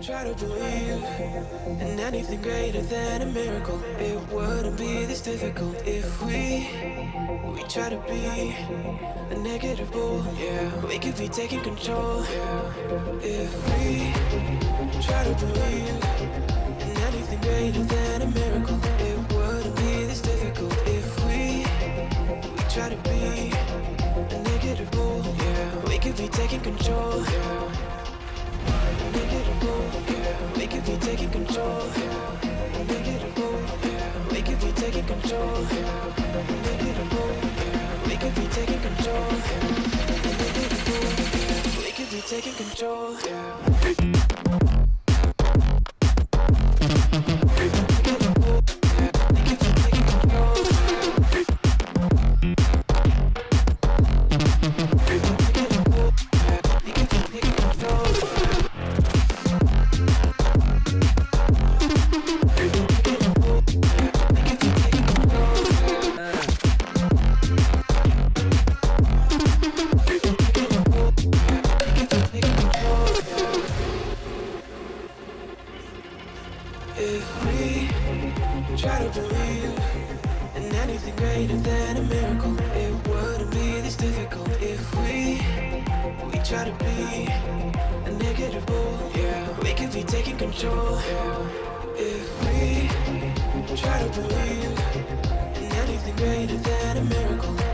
Try to believe in anything greater than a miracle. It wouldn't be this difficult if we we try to be a negative bull. Yeah, we could be taking control. Yeah, if we try to believe in anything greater than a miracle. It wouldn't be this difficult if we we try to be a negative bull. Yeah, we could be taking control. Yeah. We could be taking control. Yeah. Negative bull, yeah. We could be taking control. Yeah. Negative bull, yeah. We could be taking control. Yeah. Negative bull, yeah. We could be taking control. If we try to believe in anything greater than a miracle, it wouldn't be this difficult. If we we try to be a negative bull, yeah, we could be taking control. Yeah. If we try to believe in anything greater than a miracle,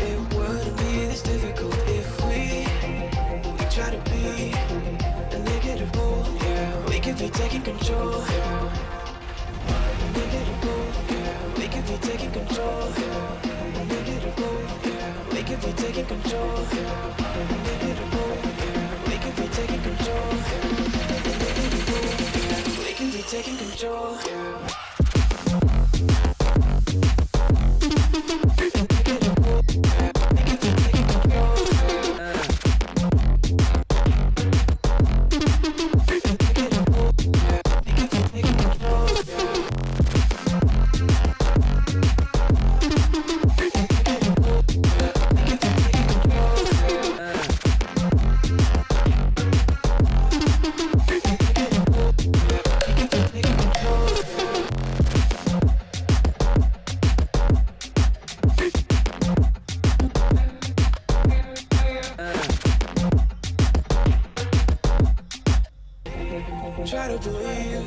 We could be taking control. We could be taking control. Try to believe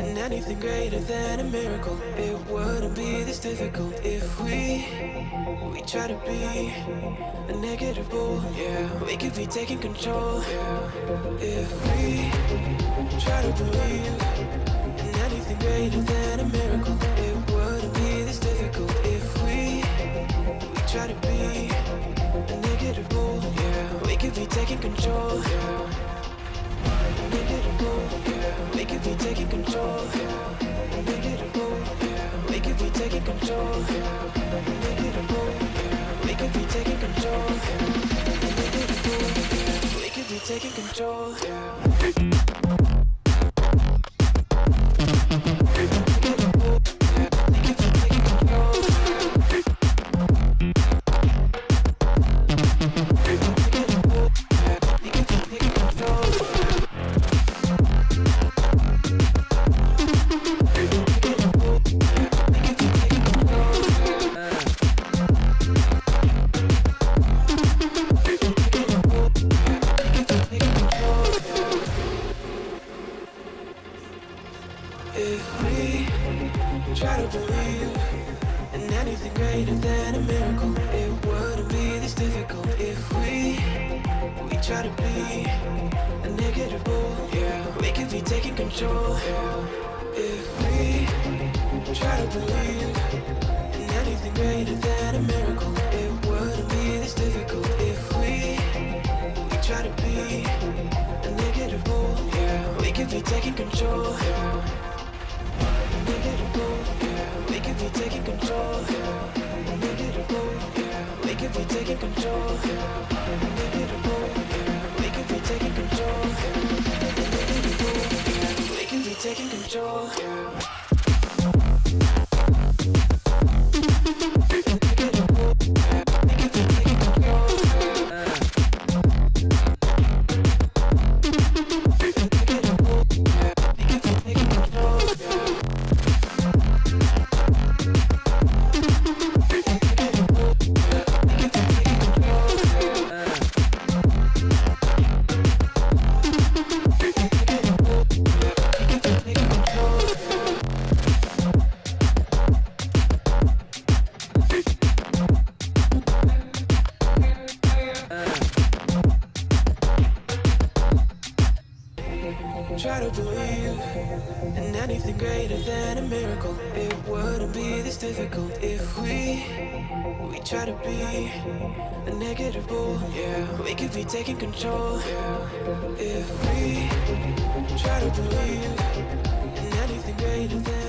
in anything greater than a miracle. It wouldn't be this difficult if we we try to be a negative bull. Yeah, we could be taking control. If we try to believe in anything greater than a miracle. It wouldn't be this difficult if we we try to be a negative bull. Yeah, we could be taking control. Yeah. Could be taking control, yeah. Negative bull, yeah. We could be taking control, yeah. Negative bull, yeah. We could be taking control, yeah. Negative bull, yeah. We could be taking control, If we try to believe in anything greater than a miracle, it wouldn't be this difficult. If we we try to be a negative bull, yeah, we could be taking control. If we try to believe in anything greater than a miracle, it wouldn't be this difficult. If we we try to be a negative bull, yeah, we could be taking control. Control, yeah. Try to believe in anything greater than a miracle. It wouldn't be this difficult if we we try to be a negative bull. Yeah, we could be taking control. If we try to believe in anything greater than